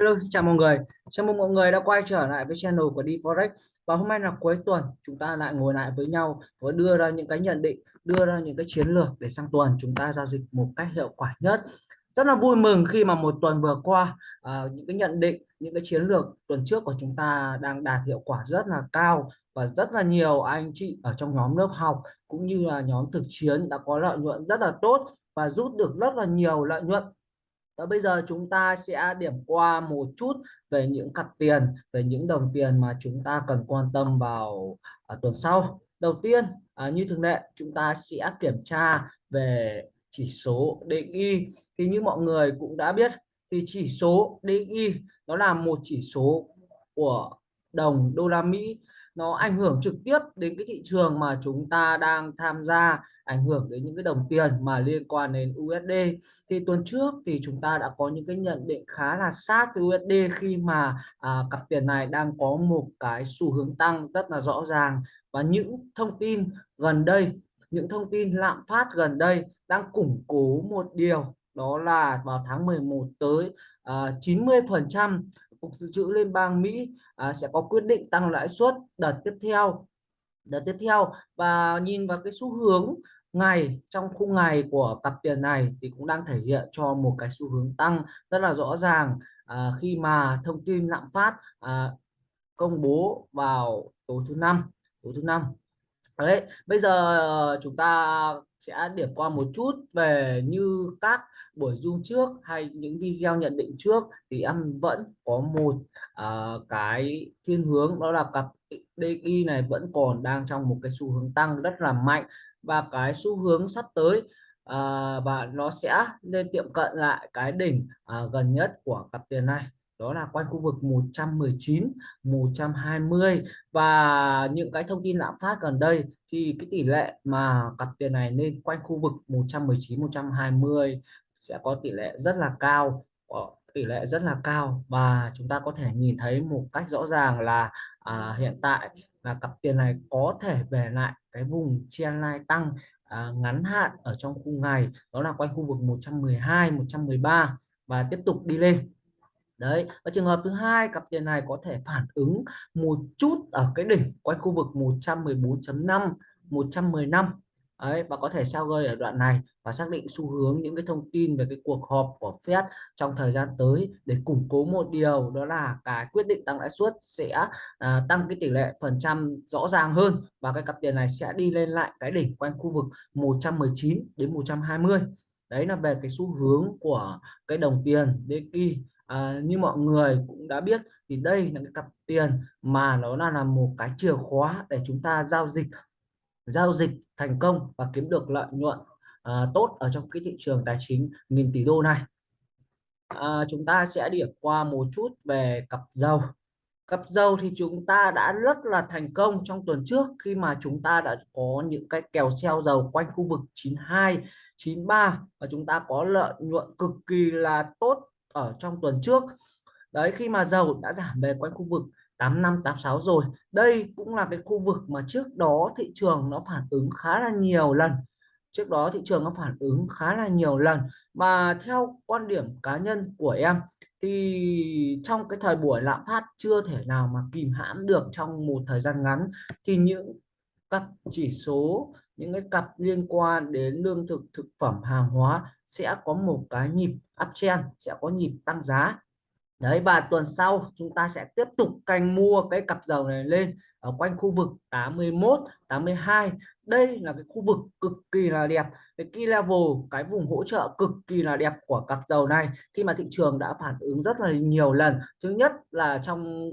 Hello, xin chào mọi người. Chào mừng mọi người đã quay trở lại với channel của DForex. Và hôm nay là cuối tuần, chúng ta lại ngồi lại với nhau và đưa ra những cái nhận định, đưa ra những cái chiến lược để sang tuần chúng ta giao dịch một cách hiệu quả nhất. Rất là vui mừng khi mà một tuần vừa qua à, những cái nhận định, những cái chiến lược tuần trước của chúng ta đang đạt hiệu quả rất là cao và rất là nhiều anh chị ở trong nhóm lớp học cũng như là nhóm thực chiến đã có lợi nhuận rất là tốt và rút được rất là nhiều lợi nhuận và bây giờ chúng ta sẽ điểm qua một chút về những cặp tiền, về những đồng tiền mà chúng ta cần quan tâm vào à, tuần sau. Đầu tiên, à, như thường lệ, chúng ta sẽ kiểm tra về chỉ số DXY. Thì như mọi người cũng đã biết, thì chỉ số DXY nó là một chỉ số của đồng đô la Mỹ nó ảnh hưởng trực tiếp đến cái thị trường mà chúng ta đang tham gia ảnh hưởng đến những cái đồng tiền mà liên quan đến USD thì tuần trước thì chúng ta đã có những cái nhận định khá là sát với USD khi mà à, cặp tiền này đang có một cái xu hướng tăng rất là rõ ràng. Và những thông tin gần đây những thông tin lạm phát gần đây đang củng cố một điều đó là vào tháng 11 tới à, 90 phần trăm Cục Dự trữ Liên bang Mỹ à, sẽ có quyết định tăng lãi suất đợt tiếp theo đợt tiếp theo. Và nhìn vào cái xu hướng ngày trong khung ngày của cặp tiền này thì cũng đang thể hiện cho một cái xu hướng tăng rất là rõ ràng. À, khi mà thông tin lạm phát à, công bố vào tối thứ năm tối thứ năm đấy bây giờ ờ, chúng ta sẽ điểm qua một chút về như các buổi zoom trước hay những video nhận định trước. Thì em vẫn có một uh, cái thiên hướng đó là cặp DI này vẫn còn đang trong một cái xu hướng tăng rất là mạnh. Và cái xu hướng sắp tới uh, và nó sẽ lên tiệm cận lại cái đỉnh uh, gần nhất của cặp tiền này đó là quanh khu vực 119 120 và những cái thông tin lạm phát gần đây thì cái tỷ lệ mà cặp tiền này lên quanh khu vực 119 120 sẽ có tỷ lệ rất là cao tỷ lệ rất là cao. Và chúng ta có thể nhìn thấy một cách rõ ràng là à, hiện tại là cặp tiền này có thể về lại cái vùng trendline tăng à, ngắn hạn ở trong khung ngày. Đó là quanh khu vực 112 113 và tiếp tục đi lên đấy và trường hợp thứ hai cặp tiền này có thể phản ứng một chút ở cái đỉnh quanh khu vực 114.5 115 đấy và có thể sao gơi ở đoạn này và xác định xu hướng những cái thông tin về cái cuộc họp của Fed trong thời gian tới để củng cố một điều đó là cái quyết định tăng lãi suất sẽ à, tăng cái tỷ lệ phần trăm rõ ràng hơn và cái cặp tiền này sẽ đi lên lại cái đỉnh quanh khu vực 119 đến 120 đấy là về cái xu hướng của cái đồng tiền DXY à, như mọi người cũng đã biết thì đây là cái cặp tiền mà nó là, là một cái chìa khóa để chúng ta giao dịch giao dịch thành công và kiếm được lợi nhuận à, tốt ở trong cái thị trường tài chính nghìn tỷ đô này. À, chúng ta sẽ điểm qua một chút về cặp dầu cặp dầu thì chúng ta đã rất là thành công trong tuần trước khi mà chúng ta đã có những cái kèo xeo dầu quanh khu vực 92 93 và chúng ta có lợi nhuận cực kỳ là tốt ở trong tuần trước. Đấy, khi mà dầu đã giảm về quanh khu vực 85 86 rồi, đây cũng là cái khu vực mà trước đó thị trường nó phản ứng khá là nhiều lần. Trước đó thị trường nó phản ứng khá là nhiều lần. Mà theo quan điểm cá nhân của em, thì trong cái thời buổi lạm phát chưa thể nào mà kìm hãm được trong một thời gian ngắn, thì những các chỉ số những cái cặp liên quan đến lương thực thực phẩm, hàng hóa sẽ có một cái nhịp uptrend sẽ có nhịp tăng giá. Đấy, và tuần sau chúng ta sẽ tiếp tục canh mua cái cặp dầu này lên ở quanh khu vực 81 82 đây là cái khu vực cực kỳ là đẹp. Cái key level, cái vùng hỗ trợ cực kỳ là đẹp của cặp dầu này khi mà thị trường đã phản ứng rất là nhiều lần. Thứ nhất là trong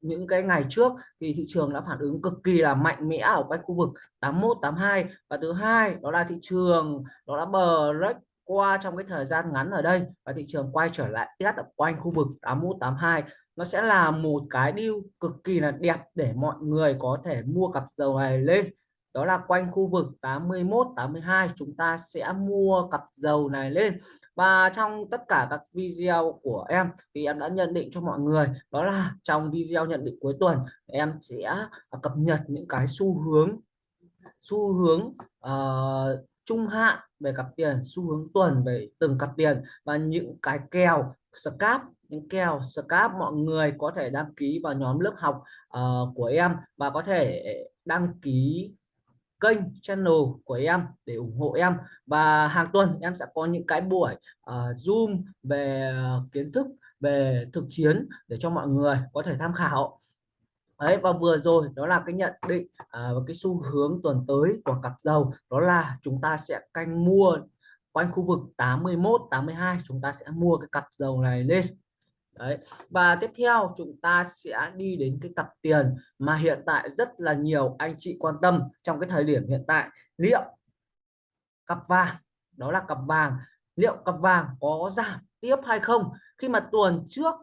những cái ngày trước thì thị trường đã phản ứng cực kỳ là mạnh mẽ ở quanh khu vực 81 82 và thứ hai, đó là thị trường, đó là bờ break qua trong cái thời gian ngắn ở đây và thị trường quay trở lại test ở quanh khu vực 81 82 nó sẽ là một cái deal cực kỳ là đẹp để mọi người có thể mua cặp dầu này lên đó là quanh khu vực 81 82 chúng ta sẽ mua cặp dầu này lên. Và trong tất cả các video của em thì em đã nhận định cho mọi người đó là trong video nhận định cuối tuần em sẽ à, cập nhật những cái xu hướng xu hướng uh, trung hạn về cặp tiền xu hướng tuần về từng cặp tiền và những cái kèo scap những kèo scap mọi người có thể đăng ký vào nhóm lớp học uh, của em và có thể đăng ký kênh channel của em để ủng hộ em. Và hàng tuần em sẽ có những cái buổi uh, zoom về ờ, kiến thức về thực chiến để cho mọi người có thể tham khảo. Đấy và vừa rồi đó là cái nhận định à, và cái xu hướng tuần tới của cặp dầu đó là chúng ta sẽ canh mua quanh khu vực 81 82 chúng ta sẽ mua cái cặp dầu này lên. Đấy. Và tiếp theo, chúng ta sẽ đi đến cái cặp tiền mà hiện tại rất là nhiều anh chị quan tâm trong cái thời điểm hiện tại. Liệu cặp vàng, đó là cặp vàng, liệu cặp vàng có giảm tiếp hay không? Khi mà tuần trước,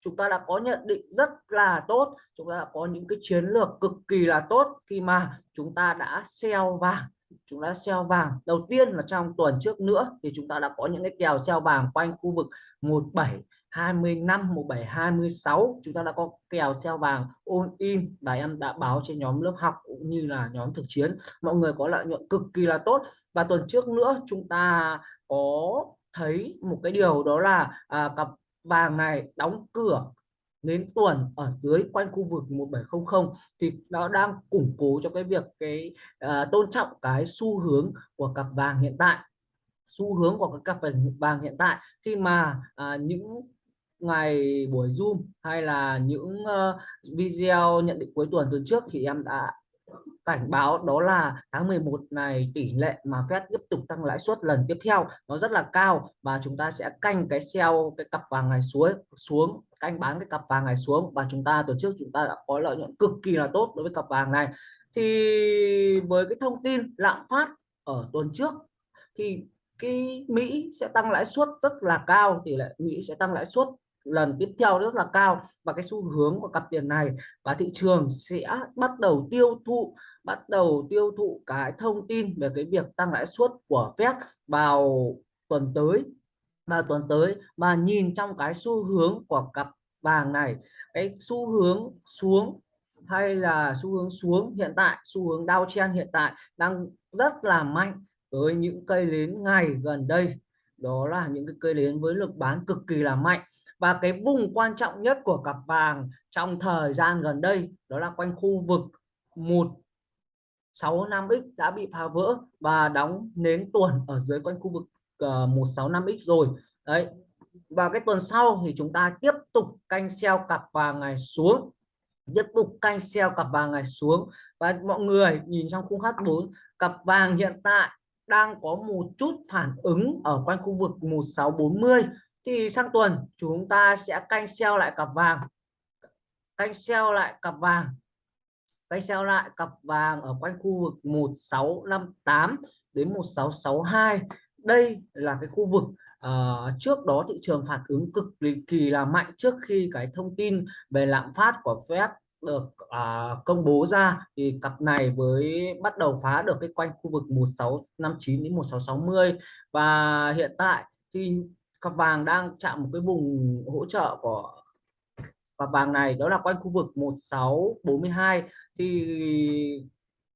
chúng ta đã có nhận định rất là tốt, chúng ta đã có những cái chiến lược cực kỳ là tốt khi mà chúng ta đã sell vàng. Chúng ta sell vàng. Đầu tiên là trong tuần trước nữa thì chúng ta đã có những cái kèo sell vàng quanh khu vực 17 25 17 26 chúng ta đã có kèo xeo vàng all in. Và em đã báo trên nhóm lớp học cũng như là nhóm thực chiến. Mọi người có lợi nhuận cực kỳ là tốt. Và tuần trước nữa chúng ta có thấy một cái điều đó là à, cặp vàng này đóng cửa đến tuần ở dưới quanh khu vực 1700 thì nó đang củng cố cho cái việc cái à, tôn trọng cái xu hướng của cặp vàng hiện tại. Xu hướng của cái cặp vàng hiện tại khi mà à, những ngày buổi zoom hay là những uh, video nhận định cuối tuần tuần trước thì em đã cảnh báo đó là tháng 11 này tỷ lệ mà Fed tiếp tục tăng lãi suất lần tiếp theo nó rất là cao và chúng ta sẽ canh cái sell cái cặp vàng ngày xuống xuống canh bán cái cặp vàng ngày xuống và chúng ta tuần trước chúng ta đã có lợi nhuận cực kỳ là tốt đối với cặp vàng này. Thì với cái thông tin lạm phát ở tuần trước thì cái Mỹ sẽ tăng lãi suất rất là cao tỷ lệ Mỹ sẽ tăng lãi suất lần tiếp theo rất là cao. Và cái xu hướng của cặp tiền này và thị trường sẽ bắt đầu tiêu thụ, bắt đầu tiêu thụ cái thông tin về cái việc tăng lãi suất của Fed vào tuần tới. Và tuần tới mà nhìn trong cái xu hướng của cặp vàng này, cái xu hướng xuống hay là xu hướng xuống hiện tại, xu hướng downtrend hiện tại đang rất là mạnh với những cây nến ngày gần đây. Đó là những cái cây nến với lực bán cực kỳ là mạnh và cái vùng quan trọng nhất của cặp vàng trong thời gian gần đây đó là quanh khu vực 165x đã bị phá vỡ và đóng nến tuần ở dưới quanh khu vực ờ, uh, 165x rồi. Đấy. Và cái tuần sau thì chúng ta tiếp tục canh sell cặp vàng ngày xuống. Tiếp tục canh sell cặp vàng ngày xuống. Và mọi người nhìn trong khung H4 cặp vàng hiện tại đang có một chút phản ứng ở quanh khu vực 1640 thì sang tuần chúng ta sẽ canh sell lại cặp vàng. Canh sell lại cặp vàng. Canh sell lại cặp vàng ở quanh khu vực 1658 đến 1662 đây là cái khu vực uh, trước đó thị trường phản ứng cực kỳ là mạnh trước khi cái thông tin về lạm phát của Fed được uh, công bố ra. Thì cặp này với bắt đầu phá được cái quanh khu vực 1659 đến 1660 và hiện tại thì cặp vàng đang chạm một cái vùng hỗ trợ của cặp vàng này, đó là quanh khu vực 1642 thì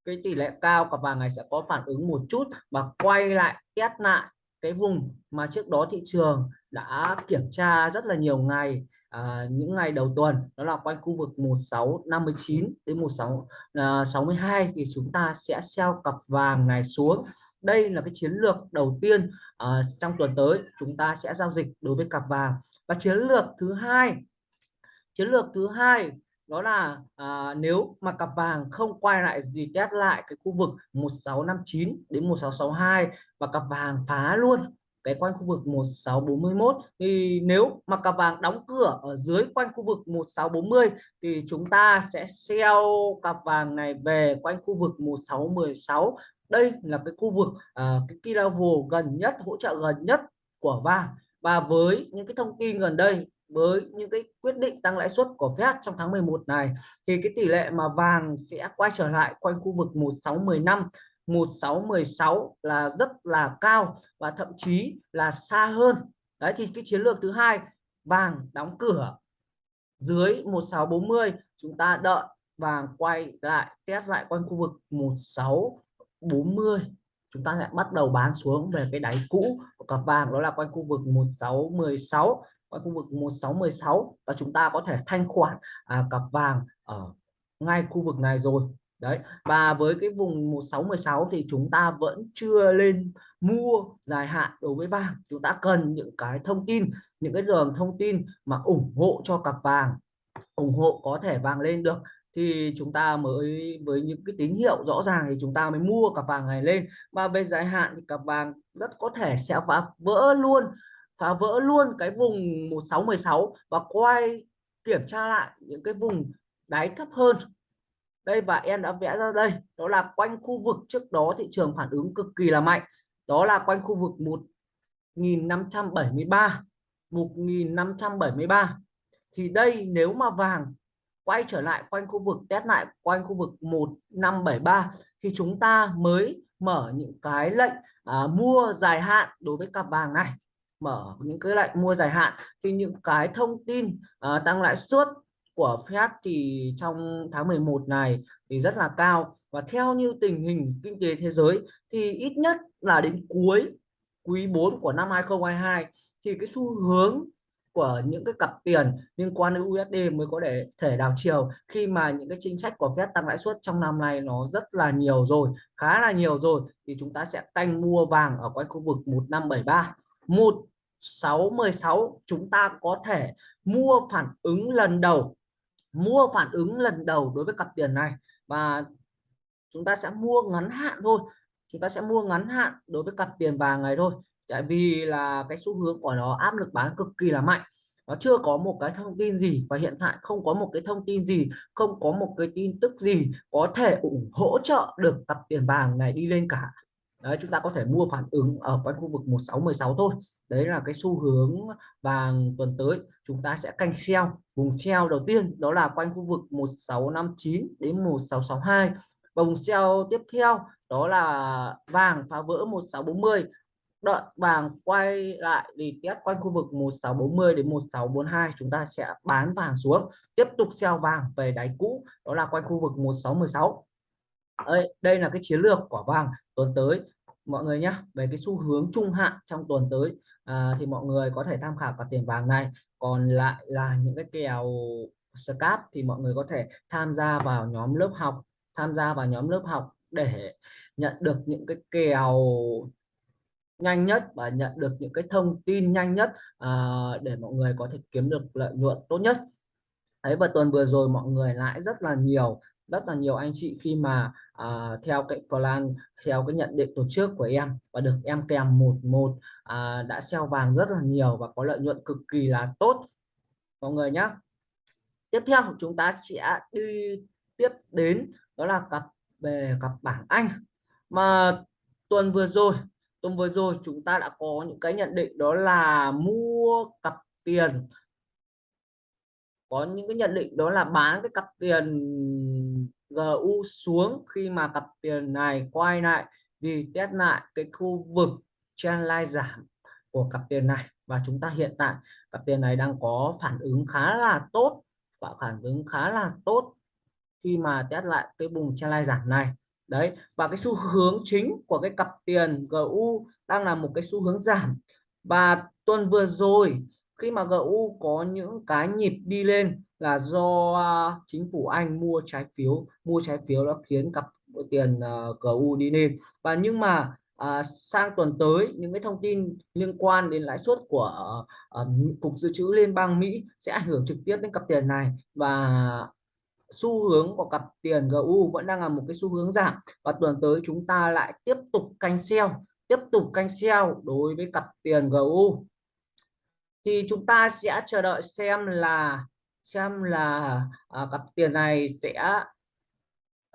cái tỷ lệ cao cặp vàng này sẽ có phản ứng một chút và quay lại test lại cái vùng mà trước đó thị trường đã kiểm tra rất là nhiều ngày à, những ngày đầu tuần đó là quanh khu vực 1659 đến 1662 à, thì chúng ta sẽ sell cặp vàng này xuống. Đây là cái chiến lược đầu tiên à, trong tuần tới chúng ta sẽ giao dịch đối với cặp vàng. Và chiến lược thứ hai chiến lược thứ hai đó là à, nếu mà cặp vàng không quay lại gì test lại cái khu vực 1659 đến 1662 và cặp vàng phá luôn cái quanh khu vực 1641 thì nếu mà cặp vàng đóng cửa ở dưới quanh khu vực 1640 thì chúng ta sẽ sell cặp vàng này về quanh khu vực 1616 đây là cái khu vực uh, cái key level gần nhất hỗ trợ gần nhất của vàng. Và với những cái thông tin gần đây với những cái quyết định tăng lãi suất của Fed trong tháng 11 này thì cái tỷ lệ mà vàng sẽ quay trở lại quanh khu vực 1615 1616 là rất là cao và thậm chí là xa hơn. Đấy thì cái chiến lược thứ hai vàng đóng cửa. Dưới 1640 chúng ta đợi vàng quay lại test lại quanh khu vực 1640, chúng ta sẽ bắt đầu bán xuống về cái đáy cũ của cặp vàng đó là quanh khu vực 1616 quanh khu vực 1616 và chúng ta có thể thanh khoản à, cặp vàng ở ngay khu vực này rồi đấy, và với cái vùng 1616 thì chúng ta vẫn chưa lên mua dài hạn đối với vàng. Chúng ta cần những cái thông tin, những cái đường thông tin mà ủng hộ cho cặp vàng, ủng hộ có thể vàng lên được thì chúng ta mới, với những cái tín hiệu rõ ràng thì chúng ta mới mua cặp vàng này lên. Và về dài hạn thì cặp vàng rất có thể sẽ phá vỡ luôn, phá vỡ luôn cái vùng 1616 và quay kiểm tra lại những cái vùng đáy thấp hơn đây và em đã vẽ ra đây. Đó là quanh khu vực. Trước đó thị trường phản ứng cực kỳ là mạnh. Đó là quanh khu vực 1573 1573 thì đây nếu mà vàng quay trở lại quanh khu vực test lại quanh khu vực 1573 thì chúng ta mới mở những cái lệnh à, mua dài hạn đối với cặp vàng này. Mở những cái lệnh mua dài hạn. Thì những cái thông tin à, tăng lãi suất của Fed thì trong tháng 11 này thì rất là cao. Và theo như tình hình kinh tế thế giới thì ít nhất là đến cuối quý 4 của năm 2022 thì cái xu hướng của những cái cặp tiền liên quan đến USD mới có thể thể đảo chiều, khi mà những cái chính sách của Fed tăng lãi suất trong năm nay nó rất là nhiều rồi, khá là nhiều rồi, thì chúng ta sẽ canh mua vàng ở quanh khu vực 1573 1616 chúng ta có thể mua phản ứng lần đầu mua phản ứng lần đầu đối với cặp tiền này. Và chúng ta sẽ mua ngắn hạn thôi. Chúng ta sẽ mua ngắn hạn đối với cặp tiền vàng này thôi. Tại vì là cái xu hướng của nó áp lực bán cực kỳ là mạnh. Nó chưa có một cái thông tin gì và hiện tại không có một cái thông tin gì, không có một cái tin tức gì có thể ủng hỗ trợ được cặp tiền vàng này đi lên cả đấy chúng ta có thể mua phản ứng ở quanh khu vực 1616 thôi. Đấy là cái xu hướng vàng tuần tới. Chúng ta sẽ canh sell. Vùng sell đầu tiên đó là quanh khu vực 1659 đến 1662 và vùng sell tiếp theo đó là vàng phá vỡ 1640 đợi vàng quay lại thì test quanh khu vực 1640 đến 1642 chúng ta sẽ bán vàng xuống. Tiếp tục sell vàng về đáy cũ đó là quanh khu vực 1616 đây, đây là cái chiến lược của vàng tuần tới. Mọi người nhé về cái xu hướng trung hạn trong tuần tới à, thì mọi người có thể tham khảo cả tiền vàng này. Còn lại là những cái kèo scap thì mọi người có thể tham gia vào nhóm lớp học tham gia vào nhóm lớp học để nhận được những cái kèo nhanh nhất và nhận được những cái thông tin nhanh nhất à, để mọi người có thể kiếm được lợi nhuận tốt nhất. Ấy và tuần vừa rồi mọi người lại rất là nhiều rất là nhiều anh chị khi mà à, theo cái plan theo cái nhận định tổ chức của em. Và được em kèm một một à, đã sell vàng rất là nhiều và có lợi nhuận cực kỳ là tốt. Mọi người nhé tiếp theo chúng ta sẽ đi tiếp đến đó là cặp về cặp bảng Anh. Mà tuần vừa rồi tuần vừa rồi chúng ta đã có những cái nhận định đó là mua cặp tiền. Có những cái nhận định đó là bán cái cặp tiền GU xuống khi mà cặp tiền này quay lại, vì test lại cái khu vực trendline giảm của cặp tiền này. Và chúng ta hiện tại cặp tiền này đang có phản ứng khá là tốt và phản ứng khá là tốt khi mà test lại cái vùng trendline giảm này. Đấy, và cái xu hướng chính của cái cặp tiền GU đang là một cái xu hướng giảm. Và tuần vừa rồi khi mà GU có những cái nhịp đi lên là do uh, chính phủ Anh mua trái phiếu mua trái phiếu đã khiến cặp tiền à, uh, GU đi lên. Và nhưng mà à, sang tuần tới những cái thông tin liên quan đến lãi suất của uh, cục dự trữ liên bang Mỹ sẽ ảnh hưởng trực tiếp đến cặp tiền này. Và xu hướng của cặp tiền GU vẫn đang là một cái xu hướng giảm. Và tuần tới chúng ta lại tiếp tục canh sell tiếp tục canh sell đối với cặp tiền GU thì chúng ta sẽ chờ đợi xem là xem là à, cặp tiền này sẽ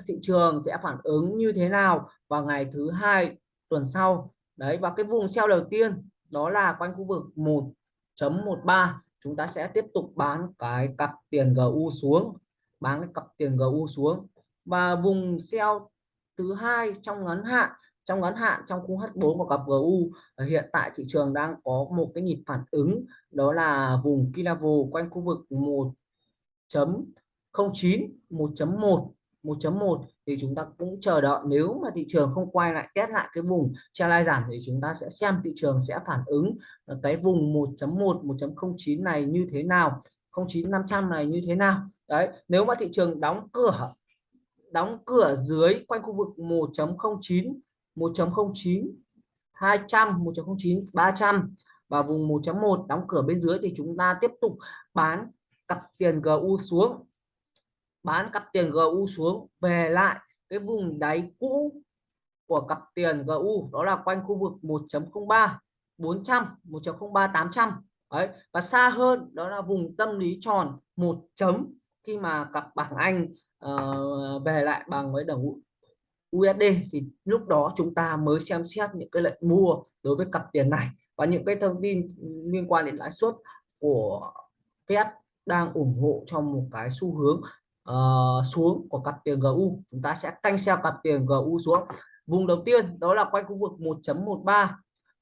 thị trường sẽ phản ứng như thế nào vào ngày thứ hai tuần sau. Đấy và cái vùng sell đầu tiên đó là quanh khu vực 1.13 chúng ta sẽ tiếp tục bán cái cặp tiền GU xuống bán cái cặp tiền GU xuống. Và vùng sell thứ hai trong ngắn hạn trong ngắn hạn, trong khung H4 của cặp GU ờ, hiện tại thị trường đang có một cái nhịp phản ứng, đó là vùng key level quanh khu vực 1.09 1.1 1.1 thì chúng ta cũng chờ đợi, nếu mà thị trường không quay lại, test lại cái vùng trendline giảm thì chúng ta sẽ xem thị trường sẽ phản ứng ờ, cái vùng 1.1 1.09 này như thế nào 09 500 này như thế nào. Đấy, nếu mà thị trường đóng cửa đóng cửa dưới quanh khu vực 1.09 1.09 200 1.09 300 và vùng 1.1 đóng cửa bên dưới thì chúng ta tiếp tục bán cặp tiền GU xuống. Bán cặp tiền GU xuống. Về lại cái vùng đáy cũ của cặp tiền GU đó là quanh khu vực 1.03 400 1.03 800 đấy và xa hơn đó là vùng tâm lý tròn một chấm khi mà cặp bảng Anh uh, về lại bằng với đồng USD thì lúc đó chúng ta mới xem xét những cái lệnh mua đối với cặp tiền này. Và những cái thông tin liên quan đến lãi suất của Fed đang ủng hộ cho một cái xu hướng uh, xuống của cặp tiền GU chúng ta sẽ canh xem cặp tiền GU xuống. Vùng đầu tiên đó là quanh khu vực 1.13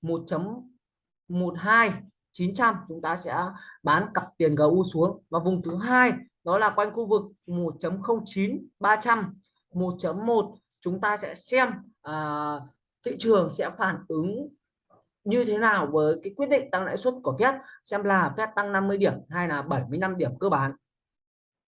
1.12 900 chúng ta sẽ bán cặp tiền GU xuống. Và vùng thứ hai đó là quanh khu vực 1.09 300 1.1 chúng ta sẽ xem à, thị trường sẽ phản ứng như thế nào với cái quyết định tăng lãi suất của Fed xem là Fed tăng 50 điểm hay là 75 điểm cơ bản.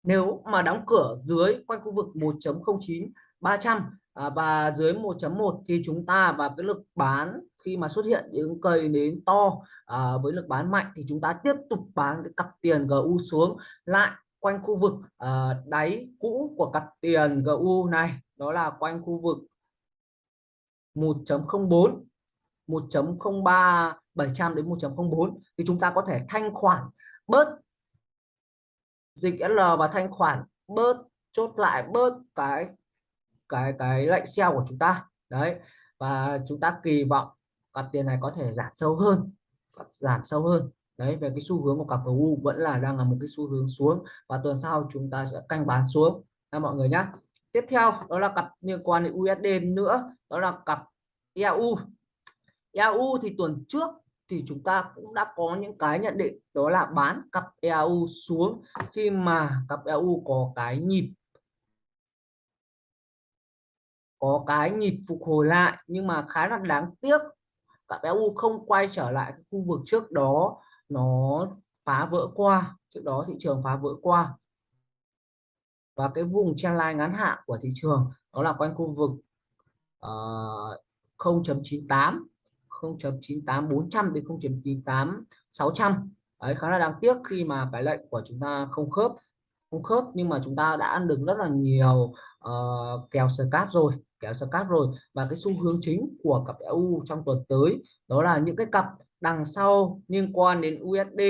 Nếu mà đóng cửa dưới quanh khu vực 1.09 300 à, và dưới 1.1 thì chúng ta và cái lực bán khi mà xuất hiện những cây nến to à, với lực bán mạnh thì chúng ta tiếp tục bán cái cặp tiền GU xuống lại quanh khu vực uh, đáy cũ của cặp tiền GU này đó là quanh khu vực 1.04 1.03 700 đến 1.04 thì chúng ta có thể thanh khoản bớt dịch L và thanh khoản bớt chốt lại bớt cái cái cái lệnh sell của chúng ta. Đấy và chúng ta kỳ vọng cặp tiền này có thể giảm sâu hơn giảm sâu hơn đấy, về cái xu hướng của cặp GU vẫn là đang là một cái xu hướng xuống và tuần sau chúng ta sẽ canh bán xuống. Nha mọi người nhé tiếp theo, đó là cặp liên quan đến USD nữa, đó là cặp EU EU thì tuần trước thì chúng ta cũng đã có những cái nhận định, đó là bán cặp EU xuống khi mà cặp EU có cái nhịp, có cái nhịp phục hồi lại. Nhưng mà khá là đáng tiếc, cặp EU không quay trở lại khu vực trước đó nó phá vỡ qua. Trước đó thị trường phá vỡ qua. Và cái vùng trendline ngắn hạn của thị trường đó là quanh khu vực uh, 0.98 0.98 400 đến 0.98 600 đấy khá là đáng tiếc khi mà cái lệnh của chúng ta không khớp không khớp nhưng mà chúng ta đã ăn được rất là nhiều uh, kèo scalp rồi kéo scalp rồi. Và cái xu hướng chính của cặp EU trong tuần tới đó là những cái cặp đằng sau liên quan đến USD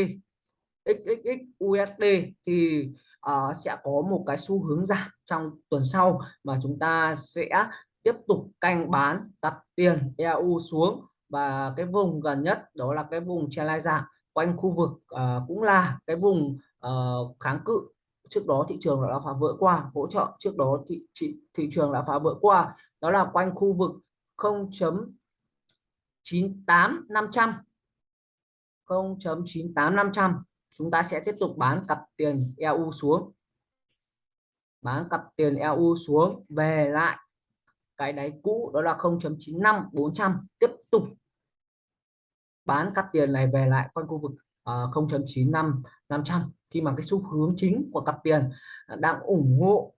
XXX USD thì uh, sẽ có một cái xu hướng giảm trong tuần sau mà chúng ta sẽ tiếp tục canh bán cặp tiền EU xuống. Và cái vùng gần nhất đó là cái vùng trendline giảm quanh khu vực uh, cũng là cái vùng uh, kháng cự. Trước đó thị trường đã phá vỡ qua hỗ trợ trước đó thị thị, thị trường đã phá vỡ qua. Đó là quanh khu vực 0.98 0.98500 chúng ta sẽ tiếp tục bán cặp tiền EU xuống. Bán cặp tiền EU xuống về lại. Cái đáy cũ đó là 0.95400 tiếp tục bán cặp tiền này về lại quanh khu vực ờ, uh, 0.95500 khi mà cái xu hướng chính của cặp tiền đang ủng hộ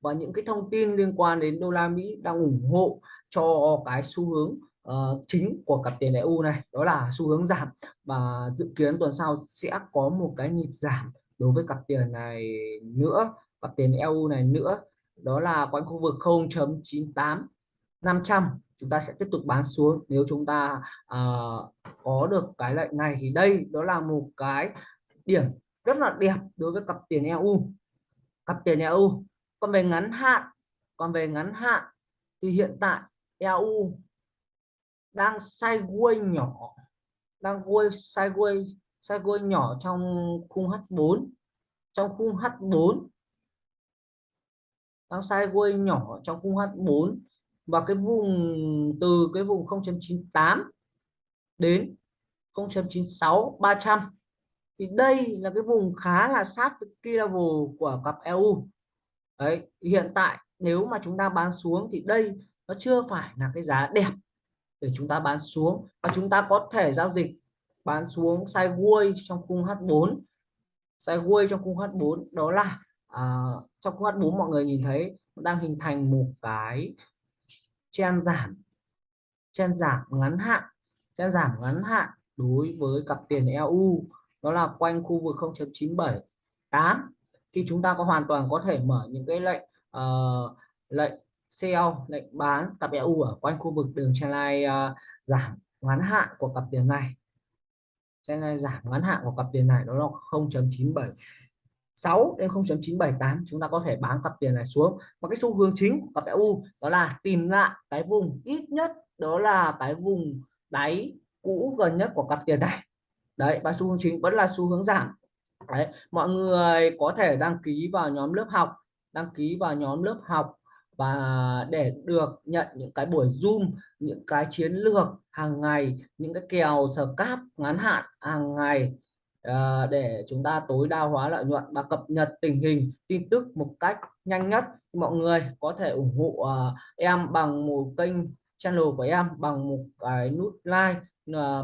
và những cái thông tin liên quan đến đô la Mỹ đang ủng hộ cho cái xu hướng uh, chính của cặp tiền EU này đó là xu hướng giảm. Và dự kiến tuần sau sẽ có một cái nhịp giảm đối với cặp tiền này nữa cặp tiền EU này nữa. Đó là quanh khu vực 0.98 500 chúng ta sẽ tiếp tục bán xuống. Nếu chúng ta uh, có được cái lệnh này thì đây đó là một cái điểm rất là đẹp đối với cặp tiền EU cặp tiền EU còn về ngắn hạn còn về ngắn hạn thì hiện tại EU đang sideways nhỏ, đang quay sideways sideways nhỏ trong khung H4 trong khung H4 đang sideways nhỏ trong khung H4 và cái vùng, từ cái vùng 0.98 đến 0.96 300 thì đây là cái vùng khá là sát với key level của cặp EU đấy, hiện tại nếu mà chúng ta bán xuống thì đây nó chưa phải là cái giá đẹp để chúng ta bán xuống. Và chúng ta có thể giao dịch bán xuống sideways trong khung H4 sideways trong khung H4 đó là uh, trong khung H4 mọi người nhìn thấy đang hình thành một cái chen giảm chen giảm ngắn hạn chen giảm ngắn hạn đối với cặp tiền EU đó là quanh khu vực 0.978 thì chúng ta có hoàn toàn có thể mở những cái lệnh uh, lệnh sell lệnh bán cặp EU ở quanh khu vực đường trendline uh, ờ, giảm ngắn hạn của cặp tiền này. Trendline giảm ngắn hạn của cặp tiền này đó là 0.976 đến 0.978 chúng ta có thể bán cặp tiền này xuống. Và cái xu hướng chính của cặp EU đó là tìm lại cái vùng ít nhất đó là cái vùng đáy cũ gần nhất của cặp tiền này. Đấy và xu hướng chính vẫn là xu hướng giảm. Đấy mọi người có thể đăng ký vào nhóm lớp học đăng ký vào nhóm lớp học và để được nhận những cái buổi zoom, những cái chiến lược hàng ngày, những cái kèo sờ cáp ngắn hạn hàng ngày ờ, để chúng ta tối đa hóa lợi nhuận và cập nhật tình hình, tin tức một cách nhanh nhất. Mọi người có thể ủng hộ ờ, em bằng một kênh channel của em, bằng một cái nút like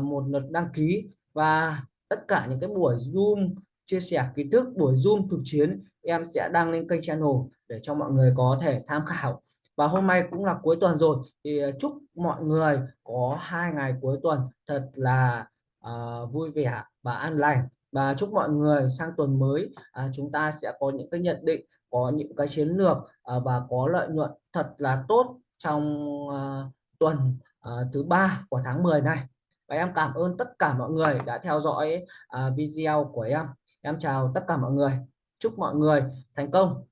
một lượt đăng ký. Và tất cả những cái buổi zoom chia sẻ kiến thức buổi zoom thực chiến em sẽ đăng lên kênh channel để cho mọi người có thể tham khảo. Và hôm nay cũng là cuối tuần rồi thì ờ, chúc mọi người có hai ngày cuối tuần thật là uh, vui vẻ và an lành. Và chúc mọi người sang tuần mới à, chúng ta sẽ có những cái nhận định có những cái chiến lược à, và có lợi nhuận thật là tốt trong à, tuần à, thứ ba của tháng 10 này. Và em cảm ơn tất cả mọi người đã theo dõi à, video của em em chào tất cả mọi người. Chúc mọi người thành công.